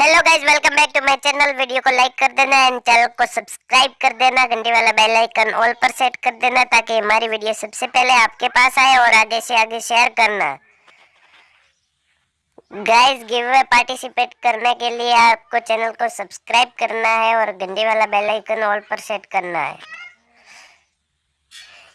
Hello guys welcome back to my channel video को like कर देना एंड चैनल को सब्सक्राइब कर देना. घंटी वाला बेल आइकन ऑल पर सेट कर देना ताकि हमारी वीडियो सबसे पहले आपके पास आए और आगे से आगे शेयर करना। गाइज़ गिव पार्टिसिपेट करने के लिए आपको चैनल को सब्सक्राइब करना है और घंटी वाला बेल आइकन ऑल पर सेट करना है।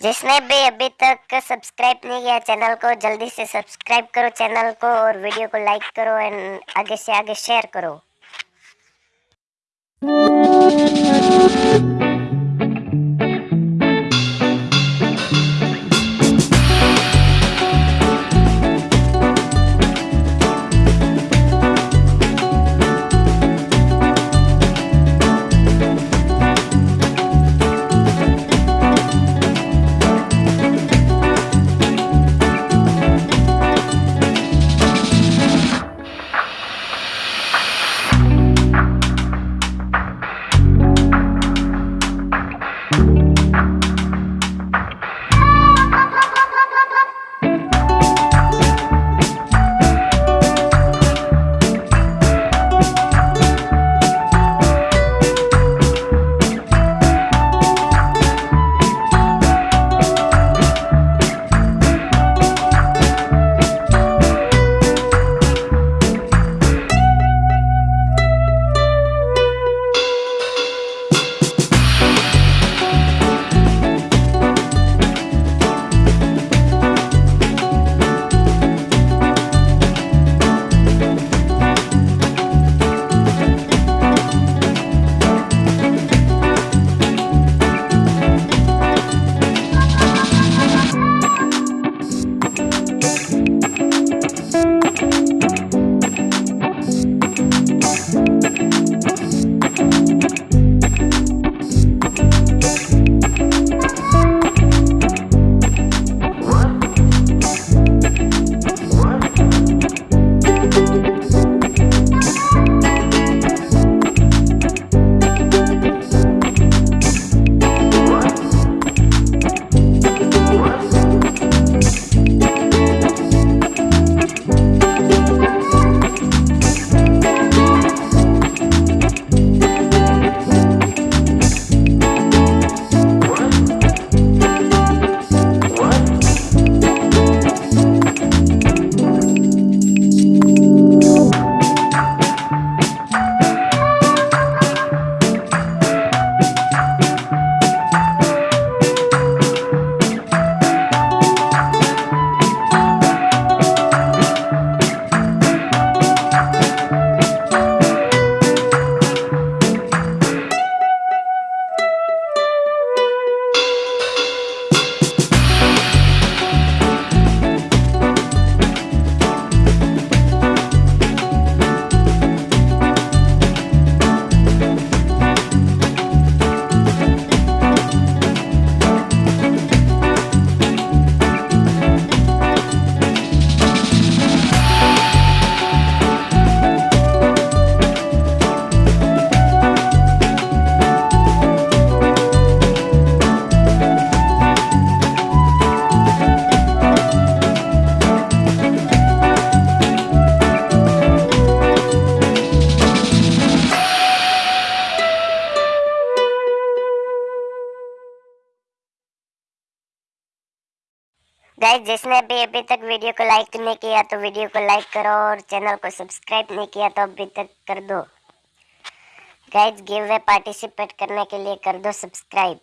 जिसने भी अभी तक सब्सक्राइब नहीं किया चैनल को, जल्दी से सब्सक्राइब करो चैनल को और वीडियो को लाइक करो एंड आगे से आगे शेयर करो। गाइज़ जिसने अभी अभी तक वीडियो को लाइक नहीं किया तो वीडियो को लाइक करो और चैनल को सब्सक्राइब नहीं किया तो अभी तक कर दो। गाइज़ गिव वे पार्टिसिपेट करने के लिए कर दो सब्सक्राइब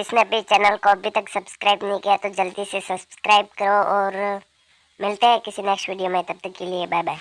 जिसने अभी चैनल को अभी तक सब्सक्राइब नहीं किया तो जल्दी से सब्सक्राइब करो और मिलते हैं किसी नेक्स्ट वीडियो में, तब तक के लिए बाय बाय